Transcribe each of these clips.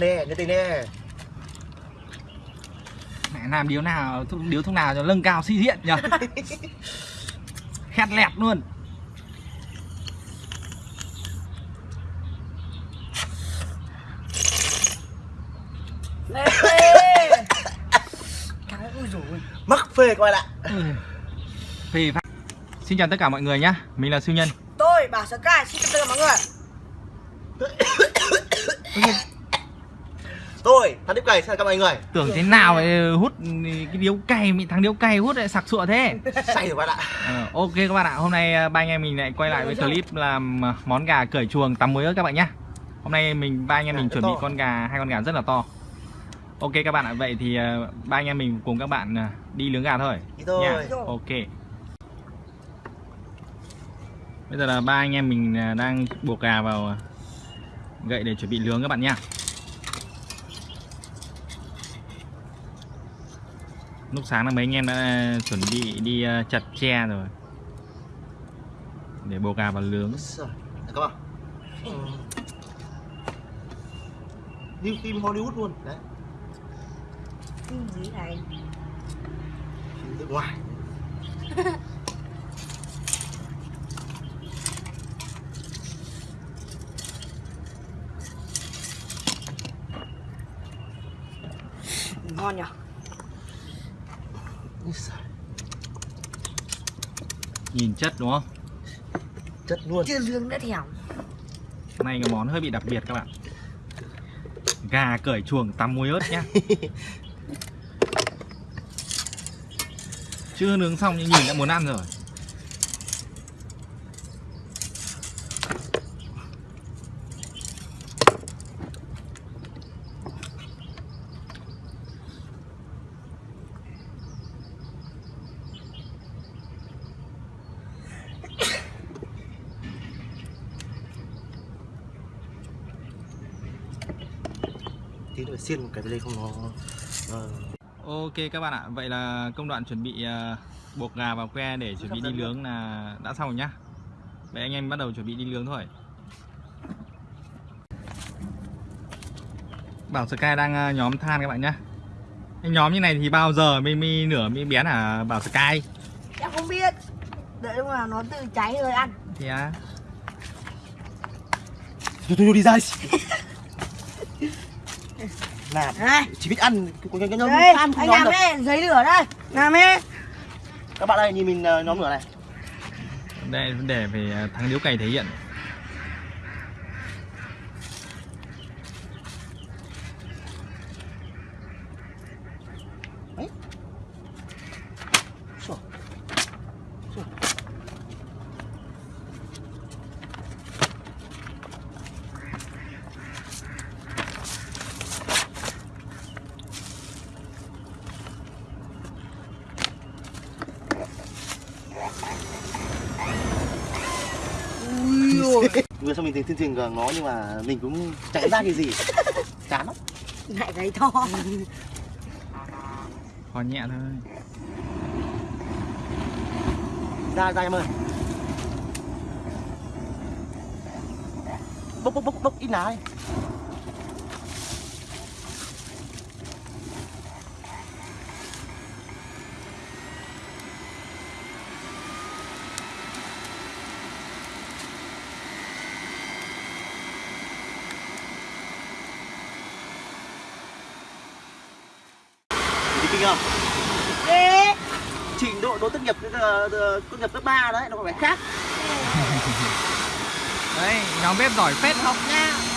đi nhiệt tình đi. Mẹ làm điếu nào điếu thuốc nào cho nâng cao sĩ diện nhỉ? Khét lẹt luôn. Mắc phê các bạn ạ. Ừ. phê phát. Xin chào tất cả mọi người nhá mình là siêu nhân. Tôi bảo Sky xin chào tất cả mọi người thằng tiếp cày xin chào các mọi người? Tưởng thế nào lại hút cái điếu cày bị thằng điếu cày hút lại sặc sụa thế. Say rồi bạn ạ. Ờ, ok các bạn ạ hôm nay à, ba anh em mình lại quay lại với clip làm à, món gà cởi chuồng tắm muối ớt các bạn nhá. Hôm nay mình ba anh em Gà mình chuẩn bị con gà hai con gà rất là to. Ok các bạn ạ vậy thì ba anh em mình cùng các bạn đi nướng gà thôi. Đi thôi. Nha. Ok. Bây giờ là ba anh em mình đang buộc gà vào gậy để chuẩn bị nướng các bạn nhá lúc sáng là mấy anh em đã chuẩn bị đi à, chặt tre rồi. Để buộc gà vào nướng. Rồi, được không ạ? Ừ. Phim Hollywood luôn. Đấy. Gì này phim nước ngoài Ngon nhỉ nhìn chất đúng không? Chất luôn. Chưa lương đã thèm. Hôm nay cái món hơi bị đặc biệt các bạn. Gà cởi chuồng tắm muối ớt nhá. Chưa nướng xong nhưng nhìn đã muốn ăn rồi tí nữa xiên một cái đây không nó ờ, Ok các bạn ạ Vậy là công đoạn chuẩn bị à, buộc gà vào que để chuẩn bị đi nướng là đã xong rồi nhá. Vậy anh em bắt đầu chuẩn bị đi nướng thôi. Bảo Sky đang à, nhóm than các bạn nhá. Anh nhóm như này thì bao giờ mới, mới nửa mới bén hả Bảo Sky? Em không biết. Đợi lúc nào nó tự cháy rồi ăn. Thì à, thôi đi ra. đi. làm Này. chỉ biết ăn có cái nhóm Đây ăn không anh nhóm làm được. đây Giấy lửa đây. Làm đi các bạn ơi nhìn mình ờ, nhóm lửa này. Đây vấn đề về à, thắng điếu cày thể hiện Rồi. Rồi. Vừa xong mình thấy chương trình gần nó nhưng mà mình cũng chẳng ra cái gì. Chán lắm. Lại giấy to. Kho nhẹ thôi. Ra ra em ơi. Bốc bốc bốc bốc ít lá đi Kinh không? Ê trình độ đỗ tốt nghiệp ờ, ờ, tốt nghiệp cấp 3 đấy nó còn phải khác. Đấy nhóm bếp giỏi phết Học nha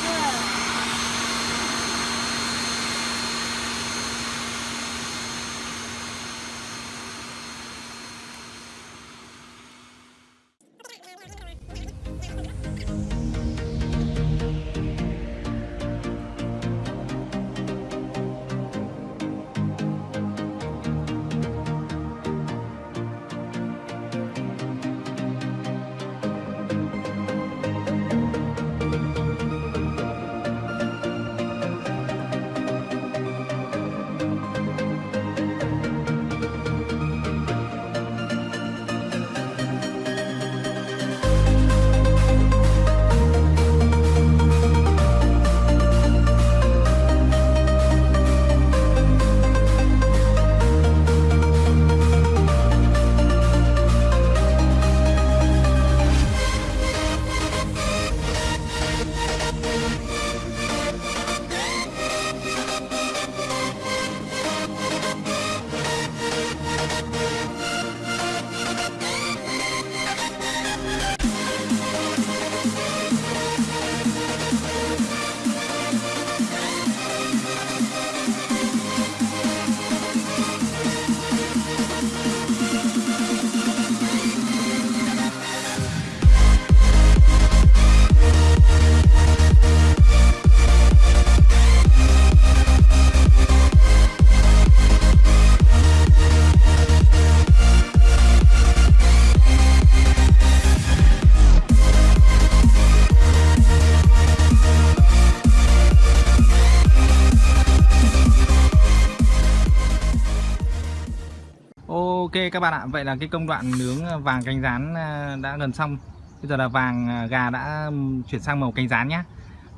các bạn ạ, vậy là cái công đoạn nướng ờ, vàng cánh rán ờ, đã gần xong. Bây giờ là vàng ờ, gà đã chuyển sang màu cánh rán nhá.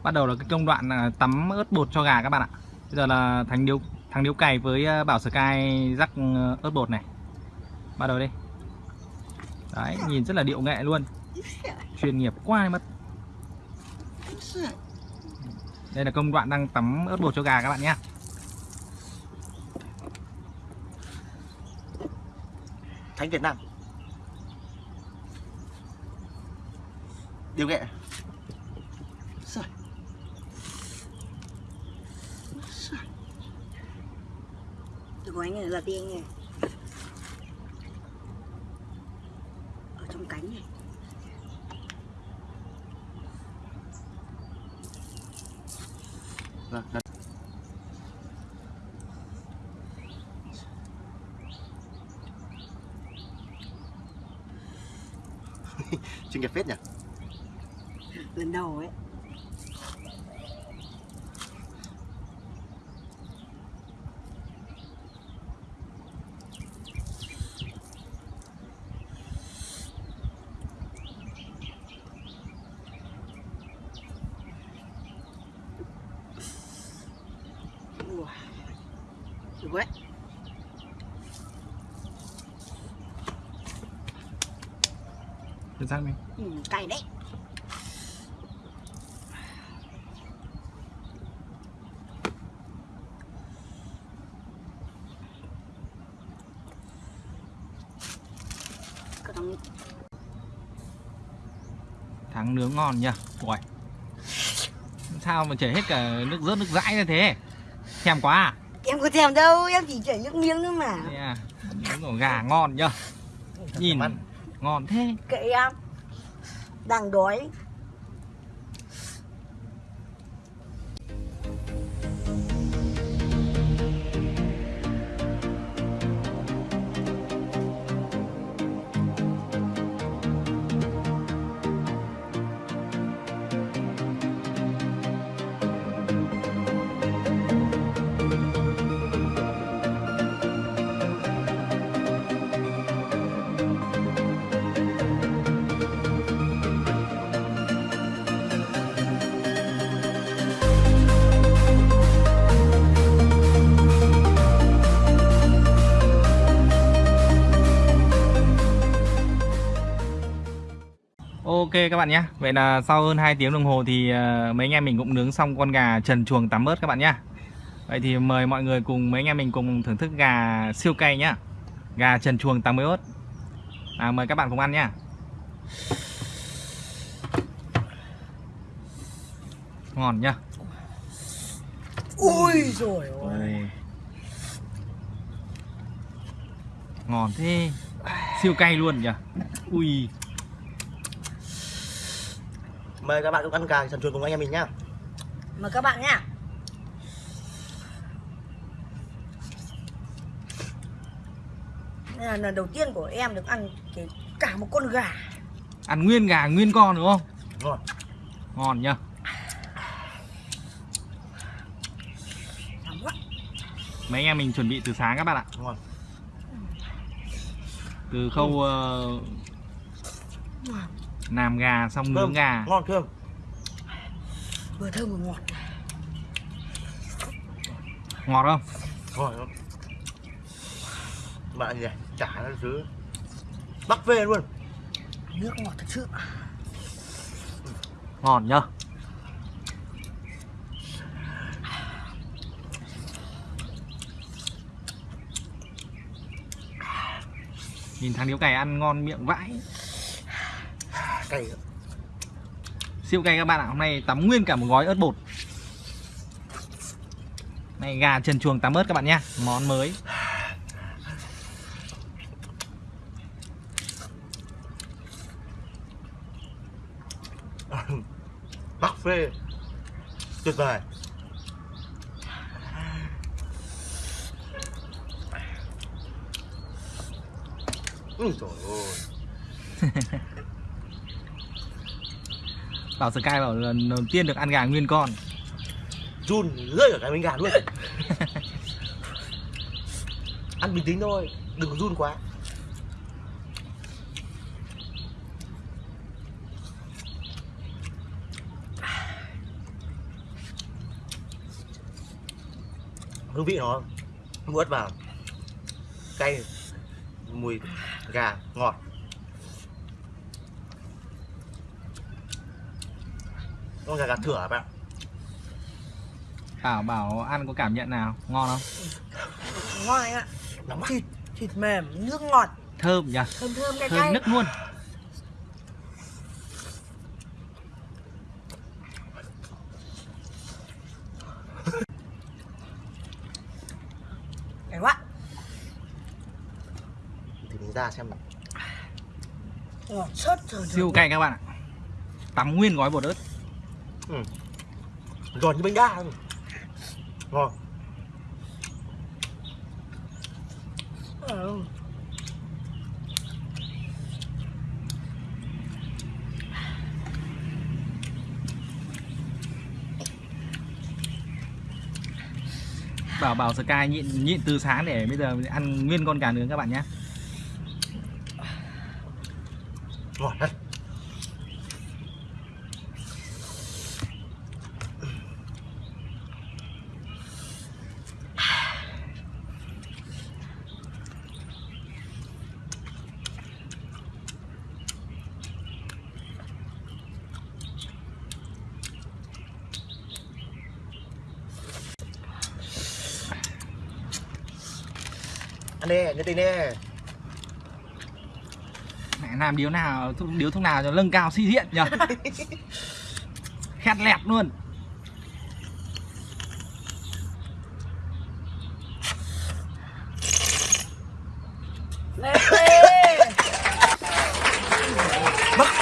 Bắt đầu là cái công đoạn tắm ớt bột cho gà các bạn ạ. Bây giờ là thằng điếu thằng điếu cày với Bảo Sky rắc ớt bột này. Bắt đầu đi. Đấy, nhìn rất là điệu nghệ luôn. Chuyên nghiệp quá mất. Đây là công đoạn đang tắm ớt bột cho gà các bạn nhé. Khánh Việt Nam. Điều nghệ. Trời. Từ của anh này là tiên này. Ở trong cánh này Vâng, vâng. Chuyên nghiệp phết nhỉ Lần đầu ấy Ủa. Đấy Chính xác mình. ừ, cay đấy. Thắng nướng ngon nhỉ? Ui. Sao mà chảy hết cả nước rớt nước dãi như thế? Thèm quá à, em có thèm đâu em chỉ chảy nước miếng nữa mà. Thế à? Nướng của gà ngon nhá. Nhìn ngon thế. Kệ em. Đang đói các bạn nhé. Vậy là sau hơn 2 tiếng đồng hồ thì ờ, mấy anh em mình cũng nướng xong con gà trần chuồng tắm ớt các bạn nhé. Vậy thì mời mọi người cùng mấy anh em mình cùng thưởng thức gà siêu cay nhá Gà trần chuồng tắm ớt. À, Mời các bạn cùng ăn nhá Ngon nhá. Ui rồi Ôi. Ngon thế. Siêu cay luôn nhỉ. Ui Mời các bạn cùng ăn gà trần chuồn cùng anh em mình nhá. Mời các bạn nhá. Đây là lần đầu tiên của em được ăn cái cả một con gà. Ăn nguyên gà nguyên con đúng không? Ngon Ngon nhá. Nóng quá. Mấy anh em mình chuẩn bị từ sáng các bạn ạ. Ngon Từ khâu ờ, làm gà xong nướng gà. Ngon thơm. Vừa thơm vừa ngọt. Ngọt không? Ngon lắm Bạn gì? Này Chả nó thứ Bắc về luôn. Nước ngọt thật sự. Ngon nhá. Nhìn thằng điếu cày ăn ngon miệng vãi Cay. Siêu cay các bạn ạ Hôm nay tắm nguyên cả một gói ớt bột. Này gà trần chuồng tắm ớt các bạn nhá Món mới. Bắc phê. Tuyệt vời. Ui trời ơi Bảo Sky bảo lần đầu tiên được ăn gà nguyên con. Run rơi ở cái bánh gà luôn. Ăn bình tĩnh thôi Đừng có run quá. Hương vị nó muốt vào. Cay mùi gà ngọt. Con gà gà thửa bạn. Bảo bảo ăn có cảm nhận nào? Ngon không? Ngon anh ạ. Nóng thịt thịt mềm nước ngọt. Thơm nhỉ? Thơm thơm cay thơm cay. nức luôn. Cay quá. Thì mình ra xem ngọt sớt siêu cay các bạn ạ. Tắm nguyên gói bột ớt giòn như bánh đa luôn. ngon ừ. bảo bảo Sky nhịn nhịn từ sáng để bây giờ ăn nguyên con gà nướng các bạn nhé ngọt đấy ăn đi nhớ tình đi. Mẹ làm điếu nào điếu thuốc nào cho nâng cao sĩ diện nhỉ? Khét lẹt luôn. Lê phê.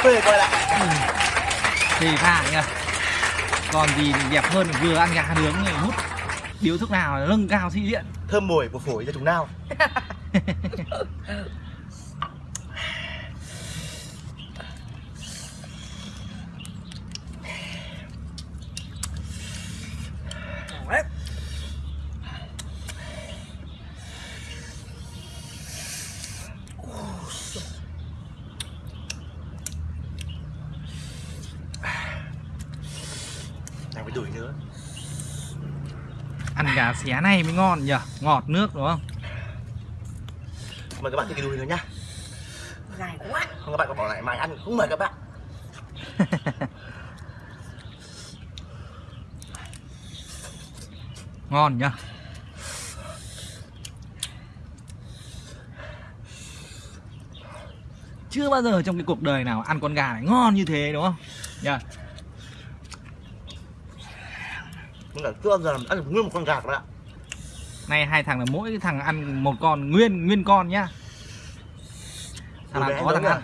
phê coi lại. Thì thà nhỉ? Còn gì đẹp hơn vừa ăn gà nướng hút. Điếu thuốc nào nâng cao sĩ diện thơm mùi của phổi ra chúng nào Đấy. này phải đuổi nữa gà xé này mới ngon nhỉ? Ngọt nước đúng không? Mời các bạn thêm cái đùi nữa nhá. Dài quá. Không các bạn có bỏ lại mai ăn không mời các bạn. Ngon nhá chưa bao giờ trong cái cuộc đời nào ăn con gà này ngon như thế đúng không? Nhá nhưng là chưa giờ ăn được nguyên một con gà các bạn nay hai thằng là mỗi thằng ăn một con nguyên nguyên con nhá. Thằng nào có thằng ăn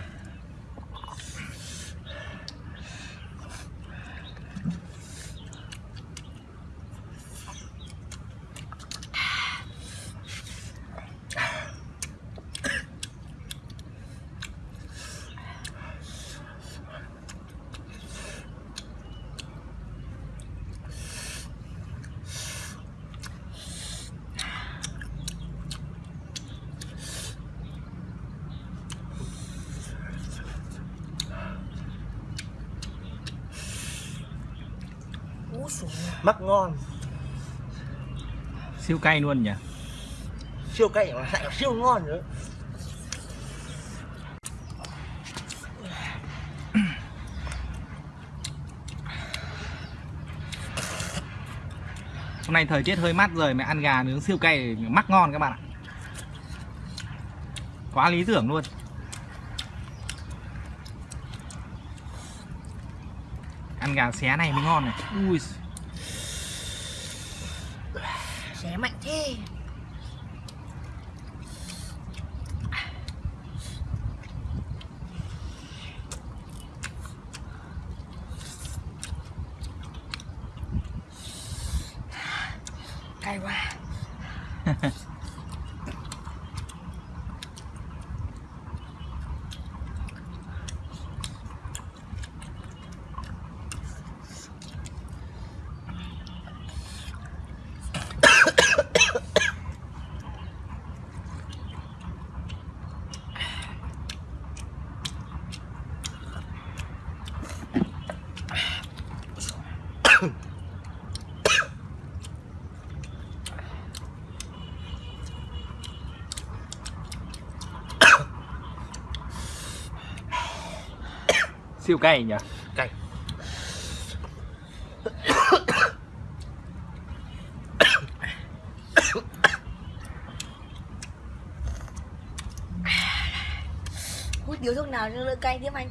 mắc ngon. Siêu cay luôn nhỉ? Siêu cay mà lại siêu ngon nữa. Hôm nay thời tiết hơi mát rồi mà ăn gà nướng siêu cay mắc ngon các bạn ạ. Quá lý tưởng luôn. Ăn gà xé này mới ngon này. Ui trẻ mạnh thế. Siêu cay nhỉ? Cay. Hút điếu thuốc nào cho đỡ cay tiếp anh?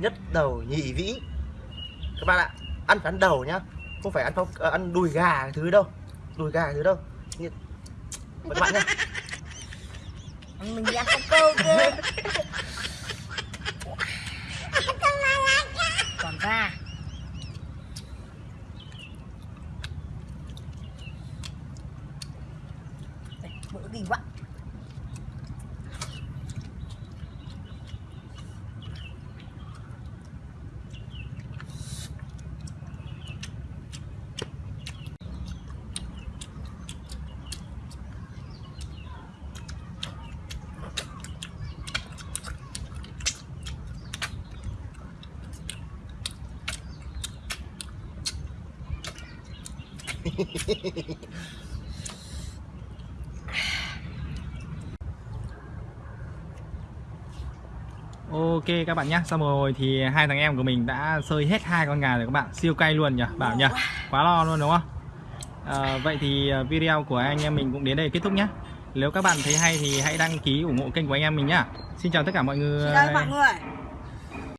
Nhất đầu nhị vĩ. Các bạn ạ ăn phải ăn đầu nhá. Không phải ăn phong ờ, ăn đùi gà cái thứ đâu. Đùi gà cái thứ đâu. Như... Các bạn nhá. Mình đi ăn con câu cơ. Còn ra Ok các bạn nhé Xong rồi thì hai thằng em của mình đã sơi hết hai con gà rồi các bạn. Siêu cay luôn nhỉ Bảo nhỉ. Quá lo luôn đúng không? À, Vậy thì à, video của anh em mình cũng đến đây kết thúc nhé Nếu các bạn thấy hay thì hãy đăng ký ủng hộ kênh của anh em mình nhá. Xin chào tất cả mọi người. Xin chào mọi người